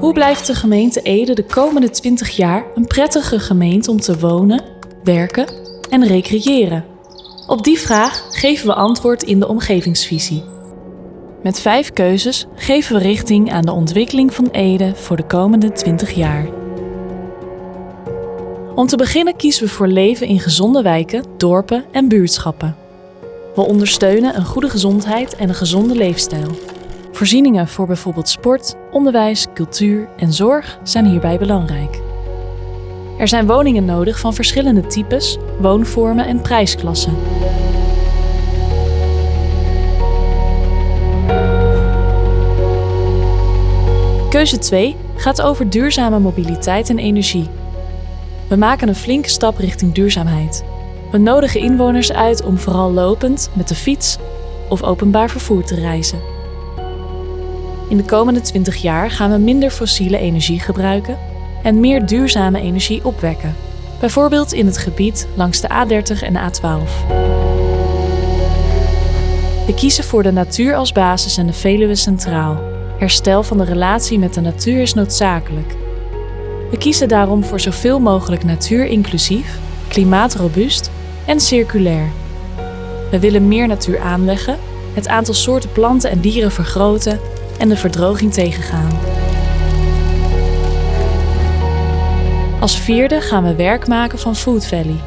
Hoe blijft de gemeente Ede de komende 20 jaar een prettige gemeente om te wonen, werken en recreëren? Op die vraag geven we antwoord in de omgevingsvisie. Met vijf keuzes geven we richting aan de ontwikkeling van Ede voor de komende 20 jaar. Om te beginnen kiezen we voor leven in gezonde wijken, dorpen en buurtschappen. We ondersteunen een goede gezondheid en een gezonde leefstijl. Voorzieningen voor bijvoorbeeld sport, onderwijs, cultuur en zorg zijn hierbij belangrijk. Er zijn woningen nodig van verschillende types, woonvormen en prijsklassen. Keuze 2 gaat over duurzame mobiliteit en energie. We maken een flinke stap richting duurzaamheid. We nodigen inwoners uit om vooral lopend, met de fiets of openbaar vervoer te reizen. In de komende 20 jaar gaan we minder fossiele energie gebruiken en meer duurzame energie opwekken, bijvoorbeeld in het gebied langs de A30 en A12. We kiezen voor de natuur als basis en de Veluwe centraal. Herstel van de relatie met de natuur is noodzakelijk. We kiezen daarom voor zoveel mogelijk natuur-inclusief, klimaatrobuust en circulair. We willen meer natuur aanleggen, het aantal soorten planten en dieren vergroten en de verdroging tegengaan. Als vierde gaan we werk maken van Food Valley.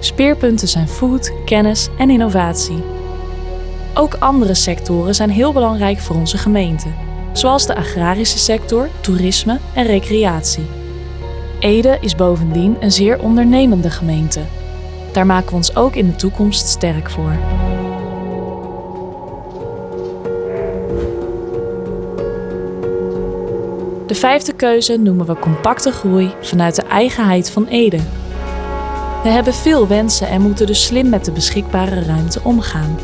Speerpunten zijn food, kennis en innovatie. Ook andere sectoren zijn heel belangrijk voor onze gemeente, zoals de agrarische sector, toerisme en recreatie. Ede is bovendien een zeer ondernemende gemeente. Daar maken we ons ook in de toekomst sterk voor. De vijfde keuze noemen we compacte groei vanuit de eigenheid van Ede. We hebben veel wensen en moeten dus slim met de beschikbare ruimte omgaan.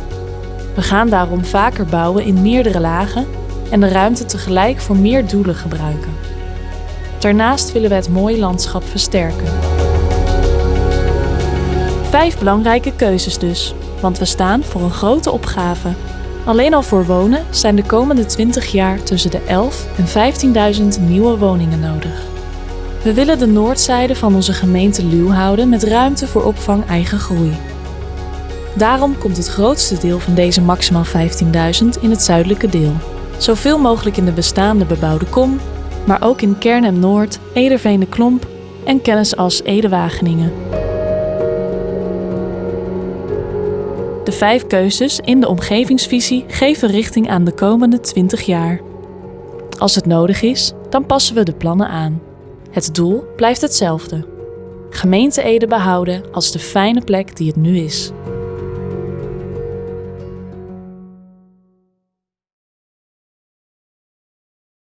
We gaan daarom vaker bouwen in meerdere lagen en de ruimte tegelijk voor meer doelen gebruiken. Daarnaast willen we het mooie landschap versterken. Vijf belangrijke keuzes dus, want we staan voor een grote opgave. Alleen al voor wonen zijn de komende 20 jaar tussen de 11 en 15.000 nieuwe woningen nodig. We willen de noordzijde van onze gemeente luw houden met ruimte voor opvang eigen groei. Daarom komt het grootste deel van deze maximaal 15.000 in het zuidelijke deel. Zoveel mogelijk in de bestaande bebouwde kom, maar ook in Kern Noord, Ederveen de Klomp en kennis als Ede-Wageningen. De vijf keuzes in de omgevingsvisie geven richting aan de komende 20 jaar. Als het nodig is, dan passen we de plannen aan. Het doel blijft hetzelfde. Gemeente Ede behouden als de fijne plek die het nu is.